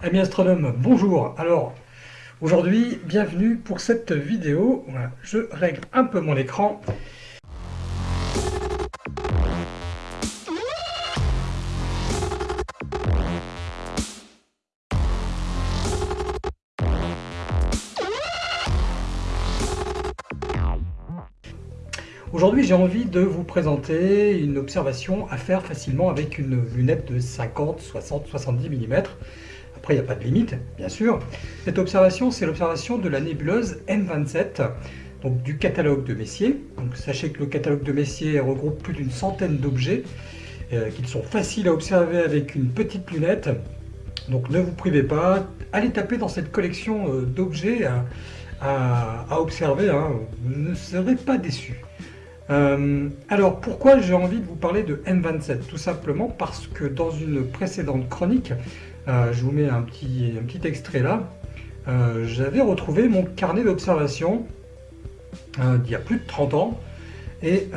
Amis astronomes, bonjour Alors, aujourd'hui, bienvenue pour cette vidéo. Voilà, je règle un peu mon écran. Aujourd'hui, j'ai envie de vous présenter une observation à faire facilement avec une lunette de 50, 60, 70 mm. Après, il n'y a pas de limite, bien sûr. Cette observation, c'est l'observation de la nébuleuse M27, donc du catalogue de Messier. Donc, sachez que le catalogue de Messier regroupe plus d'une centaine d'objets euh, qui sont faciles à observer avec une petite lunette. Donc ne vous privez pas, allez taper dans cette collection euh, d'objets à, observer, hein. vous ne serez pas déçus. Euh, alors pourquoi j'ai envie de vous parler de M27 Tout simplement parce que dans une précédente chronique, euh, je vous mets un petit, un petit extrait là. Euh, j'avais retrouvé mon carnet d'observation euh, d'il y a plus de 30 ans. Et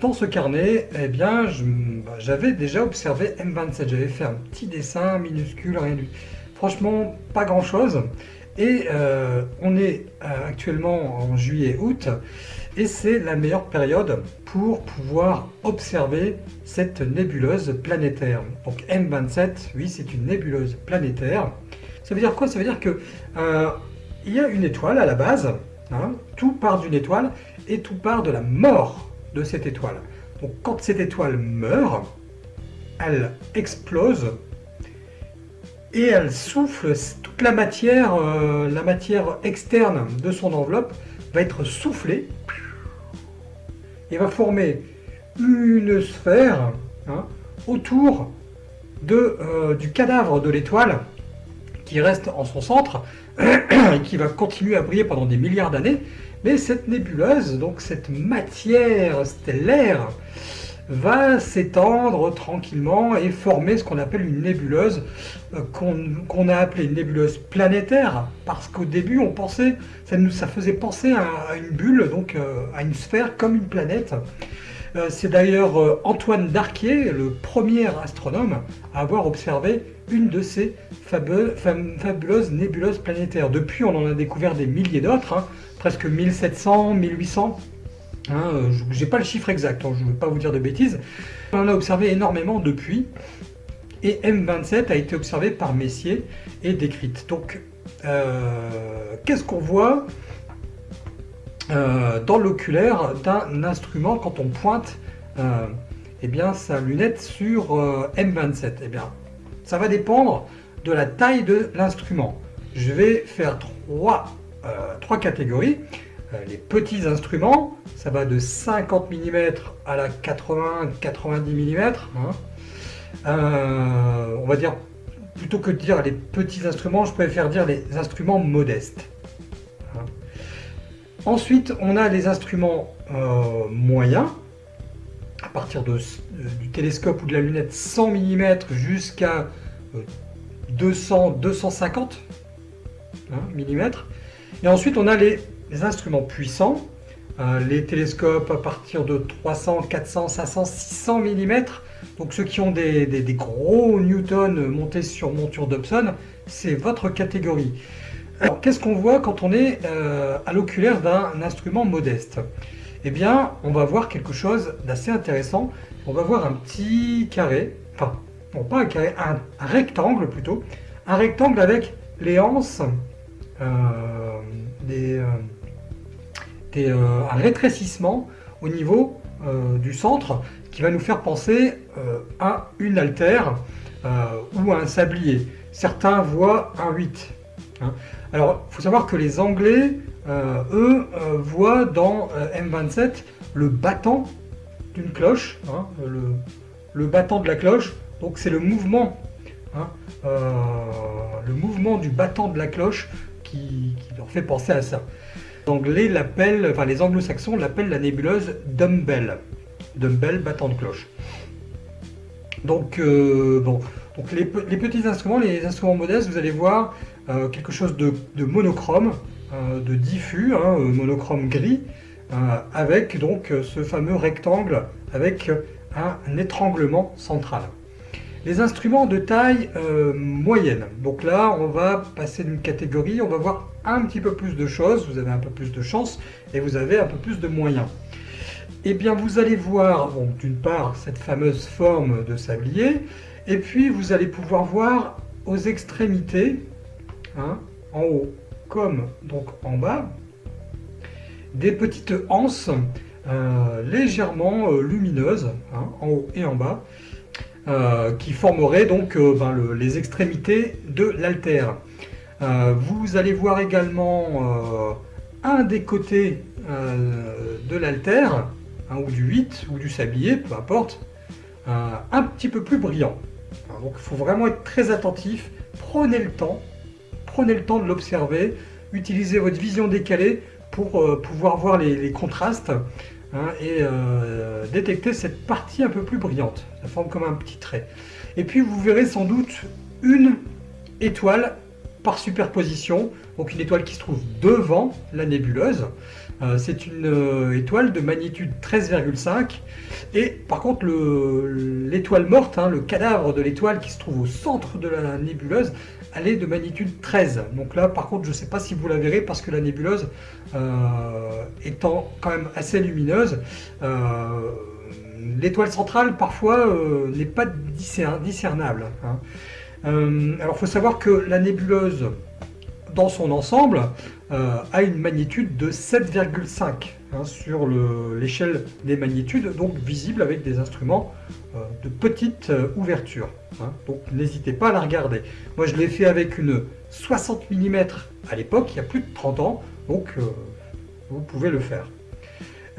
dans ce carnet, eh bien, bah, j'avais déjà observé M27. J'avais fait un petit dessin minuscule, rien du Franchement, pas grand Et on est actuellement en juillet-août et c'est la meilleure période pour pouvoir observer cette nébuleuse planétaire. Donc M27, oui, c'est une nébuleuse planétaire. Ça veut dire quoi? Ça veut dire que euh, y a une étoile à la base, hein, tout part d'une étoile et tout part de la mort de cette étoile. Donc quand cette étoile meurt, elle explose et elle souffle toute la matière, euh, la matière externe de son enveloppe va être soufflée et va former une sphère hein, autour euh, du cadavre de l'étoile qui reste en son centre et qui va continuer à briller pendant des milliards d'années. Mais cette nébuleuse, donc cette matière stellaire, va s'étendre tranquillement et former ce qu'on appelle une nébuleuse, euh, qu'on a appelée une nébuleuse planétaire, parce qu'au début on pensait, ça, nous, ça faisait penser à, une bulle, donc euh, à une sphère comme une planète. Euh, c'est d'ailleurs Antoine Darquier, le premier astronome, à avoir observé une de ces fabuleuses nébuleuses planétaires. Depuis, on en a découvert des milliers d'autres, hein, presque 1700, 1800. Hein, euh, je n'ai pas le chiffre exact, hein, je ne veux pas vous dire de bêtises. On en a observé énormément depuis, et M27 a été observé par Messier et décrite. Donc, euh, qu'est-ce qu'on voit euh, dans l'oculaire d'un instrument quand on pointe eh bien, sa lunette sur M27 eh bien, Ça va dépendre de la taille de l'instrument. Je vais faire trois, trois catégories. Euh, les petits instruments, ça va de 50 mm à la 80-90 mm. Hein. Euh, on va dire, plutôt que de dire les petits instruments, je préfère dire les instruments modestes. Hein. Ensuite, on a les instruments euh, moyens, à partir du télescope ou de la lunette 100 mm jusqu'à 200-250 mm. Et ensuite, on a les les instruments puissants, euh, les télescopes à partir de 300, 400, 500, 600 mm, donc ceux qui ont des, gros newtons montés sur monture Dobson, c'est votre catégorie. Alors qu'est-ce qu'on voit quand on est euh, à l'oculaire d'un instrument modeste? Eh bien, on va voir quelque chose d'assez intéressant. On va voir un petit carré, enfin, non pas un carré, un, rectangle plutôt, un rectangle avec les anses euh, des euh, un rétrécissement au niveau euh, du centre qui va nous faire penser euh, à une altère ou à un sablier. Certains voient un 8. Hein. Alors, il faut savoir que les Anglais, eux, voient dans M27 le battant d'une cloche, hein, le, battant de la cloche, donc c'est le mouvement, hein, le mouvement du battant de la cloche qui leur fait penser à ça. Anglais l'appellent, enfin les anglo-saxons l'appellent la nébuleuse Dumbbell. Dumbbell battant de cloche. Donc, euh, bon, donc les, petits instruments, les instruments modestes, vous allez voir euh, quelque chose de, monochrome, euh, de diffus, hein, monochrome gris, avec donc ce fameux rectangle avec un étranglement central. les instruments de taille moyenne. Donc là, on va passer d'une catégorie, on va voir petit peu plus de choses, vous avez un peu plus de chance et vous avez un peu plus de moyens. Eh bien, vous allez voir, d'une part, cette fameuse forme de sablier, et puis vous allez pouvoir voir aux extrémités, hein, en haut comme donc en bas, des petites anses euh, légèrement euh, lumineuses, hein, en haut et en bas, euh, qui formeraient donc ben, les extrémités de l'altère. Vous allez voir également un des côtés de l'altère, hein, ou du 8, ou du sablier, peu importe, un petit peu plus brillant. Donc il faut vraiment être très attentif, prenez le temps, prenez le temps de l'observer, utilisez votre vision décalée pour euh, pouvoir voir les, contrastes hein, et euh, détecter cette partie un peu plus brillante. Ça forme comme un petit trait. Et puis vous verrez sans doute une étoile par superposition, donc une étoile qui se trouve devant la nébuleuse. Euh, c'est une étoile de magnitude 13,5 et par contre l'étoile morte, hein, le cadavre de l'étoile qui se trouve au centre de la nébuleuse, elle est de magnitude 13. Donc là, par contre, je ne sais pas si vous la verrez parce que la nébuleuse, euh, étant quand même assez lumineuse, euh, l'étoile centrale, parfois, euh, n'est pas discernable. Hein. Alors, il faut savoir que la nébuleuse, dans son ensemble, a une magnitude de 7,5 hein, sur l'échelle des magnitudes, donc visible avec des instruments de petite ouverture. Hein. donc n'hésitez pas à la regarder. Moi je l'ai fait avec une 60 mm à l'époque, il y a plus de 30 ans, donc euh, vous pouvez le faire.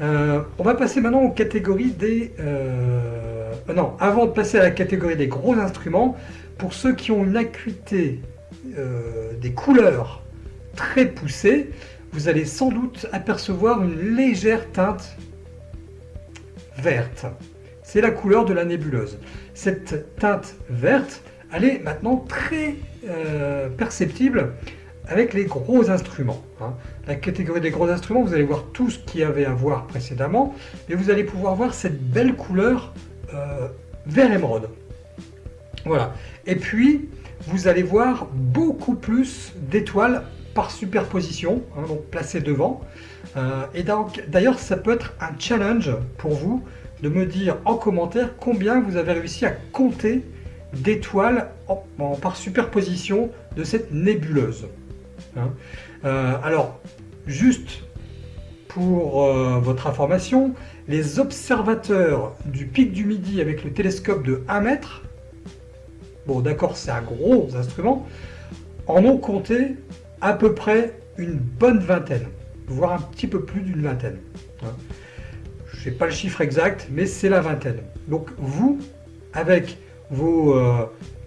Euh, on va passer maintenant aux catégories des... Euh, non, avant de passer à la catégorie des gros instruments, pour ceux qui ont une acuité des couleurs très poussées, vous allez sans doute apercevoir une légère teinte verte. C'est la couleur de la nébuleuse cette teinte verte, elle est maintenant très euh, perceptible avec les gros instruments. Hein. La catégorie des gros instruments, vous allez voir tout ce qu'il y avait à voir précédemment, et vous allez pouvoir voir cette belle couleur euh, vert émeraude. Voilà. Et puis, vous allez voir beaucoup plus d'étoiles par superposition, hein, donc placées devant. Euh, et d'ailleurs, ça peut être un challenge pour vous de me dire en commentaire combien vous avez réussi à compter d'étoiles par superposition de cette nébuleuse. Hein. Euh, alors, juste pour euh, votre information, les observateurs du pic du Midi avec le télescope de 1 mètre, bon d'accord c'est un gros instrument, en ont compté à peu près une bonne vingtaine, voire un petit peu plus d'une vingtaine. Hein je n'ai pas le chiffre exact, mais c'est la vingtaine. Donc vous, avec vos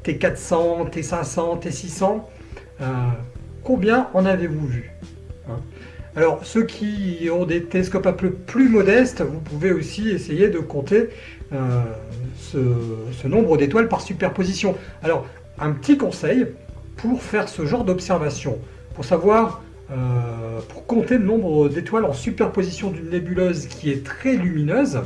T400, T500, T600, combien en avez-vous vu hein? Alors ceux qui ont des télescopes un peu plus modestes, vous pouvez aussi essayer de compter euh, ce, nombre d'étoiles par superposition. Alors un petit conseil pour faire ce genre d'observation, pour savoir euh, pour compter le nombre d'étoiles en superposition d'une nébuleuse qui est très lumineuse,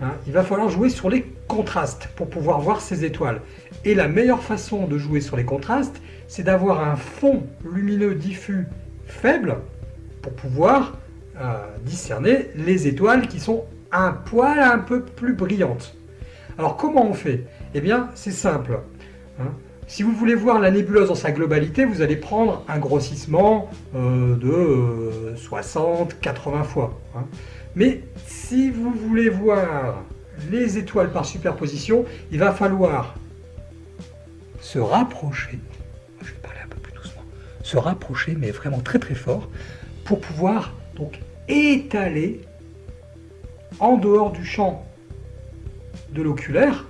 hein, il va falloir jouer sur les contrastes pour pouvoir voir ces étoiles. Et la meilleure façon de jouer sur les contrastes, c'est d'avoir un fond lumineux diffus faible pour pouvoir euh, discerner les étoiles qui sont un poil un peu plus brillantes. Alors comment on fait? Eh bien c'est simple. Hein. Si vous voulez voir la nébuleuse dans sa globalité, vous allez prendre un grossissement euh, de 60-80 euh, fois. Hein. Mais si vous voulez voir les étoiles par superposition, il va falloir se rapprocher, se rapprocher, mais vraiment très très fort, pour pouvoir donc étaler en dehors du champ de l'oculaire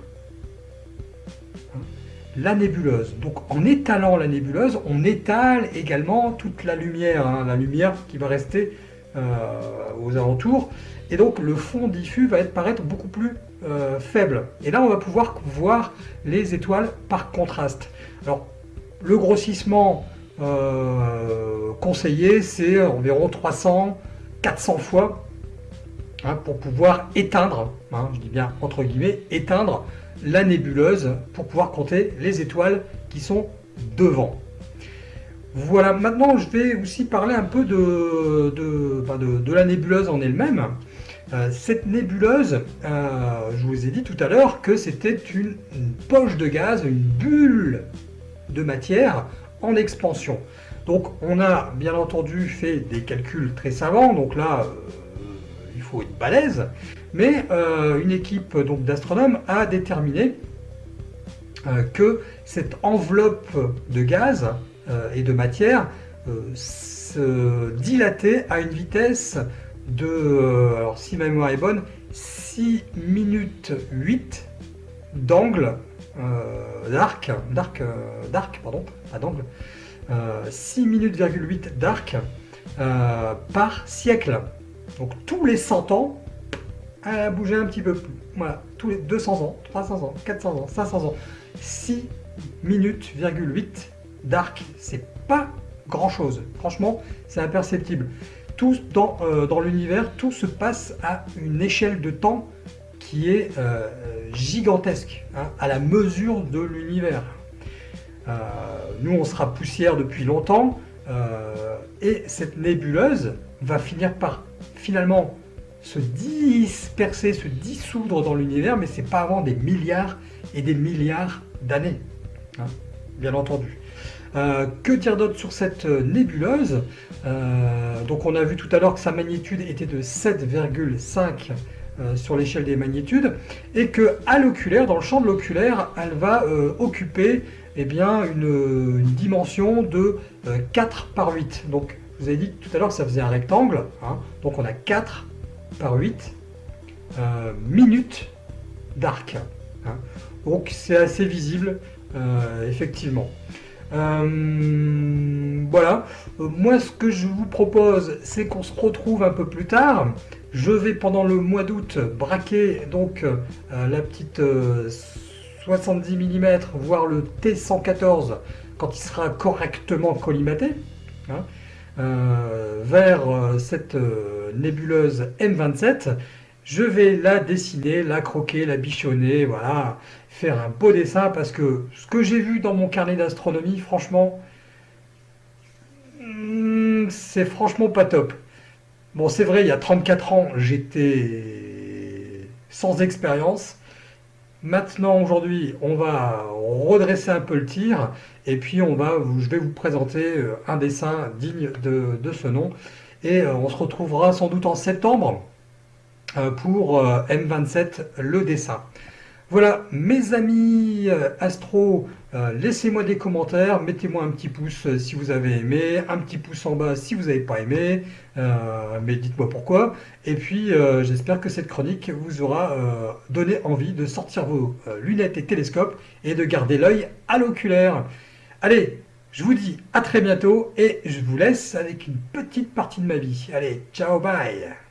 la nébuleuse. Donc en étalant la nébuleuse, on étale également toute la lumière, hein, la lumière qui va rester euh, aux alentours. Et donc le fond diffus va être, paraître beaucoup plus euh, faible. Et là, on va pouvoir voir les étoiles par contraste. Alors, le grossissement euh, conseillé, c'est environ 300, 400 fois hein, pour pouvoir éteindre, hein, je dis bien entre guillemets, éteindre la nébuleuse pour pouvoir compter les étoiles qui sont devant. Voilà, maintenant je vais aussi parler un peu de, de, la nébuleuse en elle-même. Euh, cette nébuleuse, euh, je vous ai dit tout à l'heure que c'était une, poche de gaz, une bulle de matière expansion. Donc on a bien entendu fait des calculs très savants, donc là euh, il faut être balèze, mais une équipe d'astronomes a déterminé que cette enveloppe de gaz euh, et de matière euh, se dilater à une vitesse de, euh, alors si ma mémoire est bonne, 6 minutes 8 d'angle d'arc, d'arc, d'arc, pardon, pas d'angle, 6 minutes 8 d'arc par siècle. Donc tous les 100 ans, elle a bougé un petit peu plus. Voilà, tous les 200 ans, 300 ans, 400 ans, 500 ans. 6 minutes, 8 d'arc, c'est pas grand chose. Franchement, c'est imperceptible. Tout dans, euh, dans l'univers, tout se passe à une échelle de temps qui est euh, gigantesque, hein, à la mesure de l'univers. Euh, nous, on sera poussière depuis longtemps, et cette nébuleuse va finir par finalement se disperser, se dissoudre dans l'univers, mais c'est pas avant des milliards et des milliards d'années, hein, bien entendu. Euh, que dire d'autre sur cette euh, nébuleuse? Euh, Donc on a vu tout à l'heure que sa magnitude était de 7,5 sur l'échelle des magnitudes et que à l'oculaire, dans le champ de l'oculaire, elle va occuper eh bien, une, dimension de 4 par 8. Donc vous ai dit tout à l'heure que ça faisait un rectangle, hein. donc on a 4 par 8 minutes d'arc. Hein. Donc c'est assez visible, effectivement. Euh, voilà, euh, moi ce que je vous propose, c'est qu'on se retrouve un peu plus tard. Je vais pendant le mois d'août braquer donc euh, la petite 70 mm, voire le T114 quand il sera correctement collimaté, hein, vers cette nébuleuse M27. Je vais la dessiner, la croquer, la bichonner, voilà, faire un beau dessin parce que ce que j'ai vu dans mon carnet d'astronomie, franchement, hmm, c'est franchement pas top. Bon, c'est vrai, il y a 34 ans, j'étais sans expérience. Maintenant, aujourd'hui, on va redresser un peu le tir et puis on va, je vais vous présenter euh, un dessin digne de, ce nom. Et euh, on se retrouvera sans doute en septembre euh, pour M27, le dessin. Voilà, mes amis astro, euh, laissez-moi des commentaires, mettez-moi un petit pouce euh, si vous avez aimé, un petit pouce en bas si vous n'avez pas aimé, mais dites-moi pourquoi. Et puis, j'espère que cette chronique vous aura donné envie de sortir vos lunettes et télescopes et de garder l'œil à l'oculaire. Allez, je vous dis à très bientôt et je vous laisse avec une petite partie de ma vie. Allez, ciao, bye